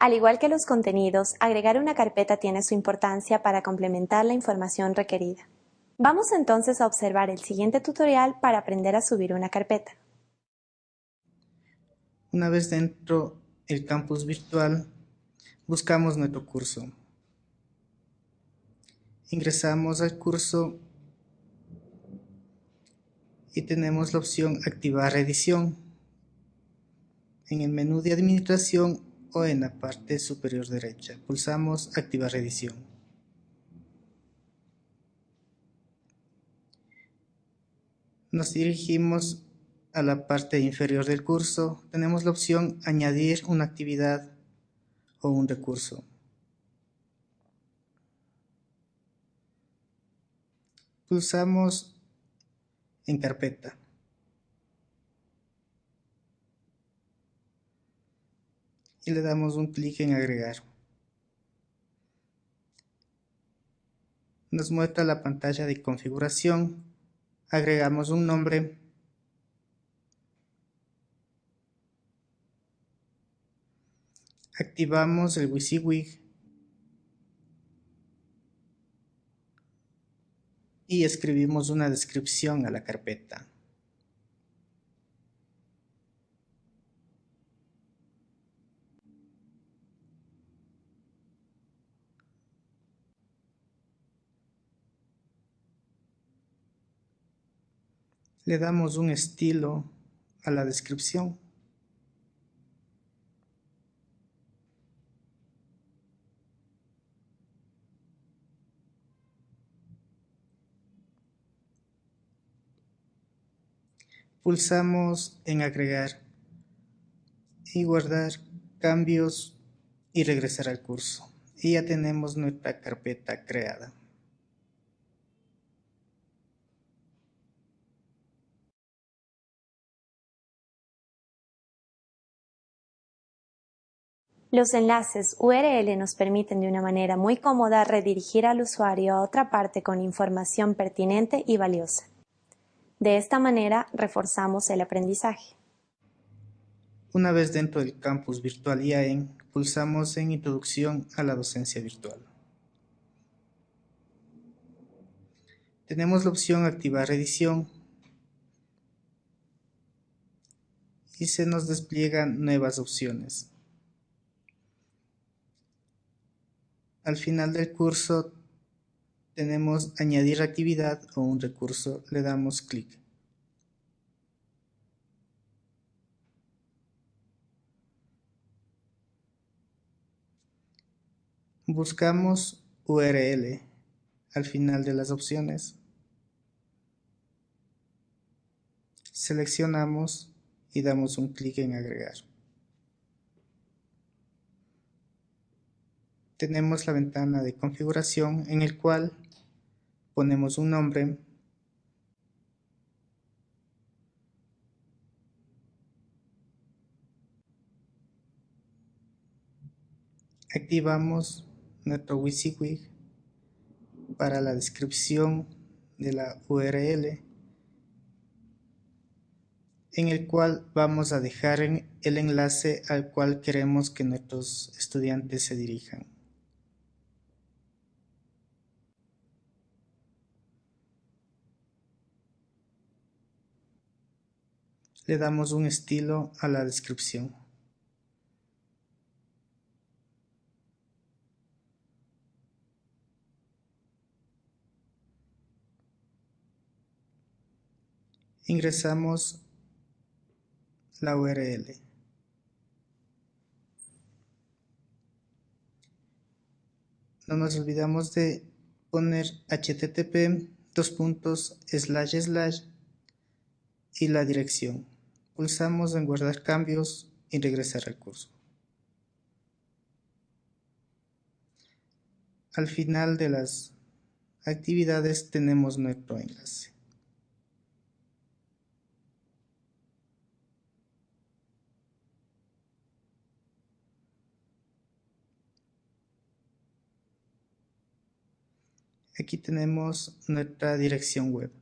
Al igual que los contenidos, agregar una carpeta tiene su importancia para complementar la información requerida. Vamos entonces a observar el siguiente tutorial para aprender a subir una carpeta. Una vez dentro el campus virtual, buscamos nuestro curso. Ingresamos al curso y tenemos la opción Activar edición en el menú de administración o en la parte superior derecha. Pulsamos Activar edición. Nos dirigimos a la parte inferior del curso. Tenemos la opción Añadir una actividad o un recurso. Pulsamos en carpeta. Y le damos un clic en agregar. Nos muestra la pantalla de configuración. Agregamos un nombre. Activamos el WYSIWYG y escribimos una descripción a la carpeta. Le damos un estilo a la descripción. Pulsamos en agregar y guardar cambios y regresar al curso. Y ya tenemos nuestra carpeta creada. Los enlaces URL nos permiten de una manera muy cómoda redirigir al usuario a otra parte con información pertinente y valiosa. De esta manera reforzamos el aprendizaje. Una vez dentro del campus virtual IAEN, pulsamos en Introducción a la docencia virtual. Tenemos la opción Activar edición y se nos despliegan nuevas opciones. Al final del curso tenemos añadir actividad o un recurso, le damos clic. Buscamos URL al final de las opciones. Seleccionamos y damos un clic en agregar. Tenemos la ventana de configuración en el cual ponemos un nombre activamos nuestro WYSIWYG para la descripción de la URL en el cual vamos a dejar el enlace al cual queremos que nuestros estudiantes se dirijan. Le damos un estilo a la descripción. Ingresamos la URL. No nos olvidamos de poner http dos puntos slash slash y la dirección. Pulsamos en guardar cambios y regresar al curso. Al final de las actividades tenemos nuestro enlace. Aquí tenemos nuestra dirección web.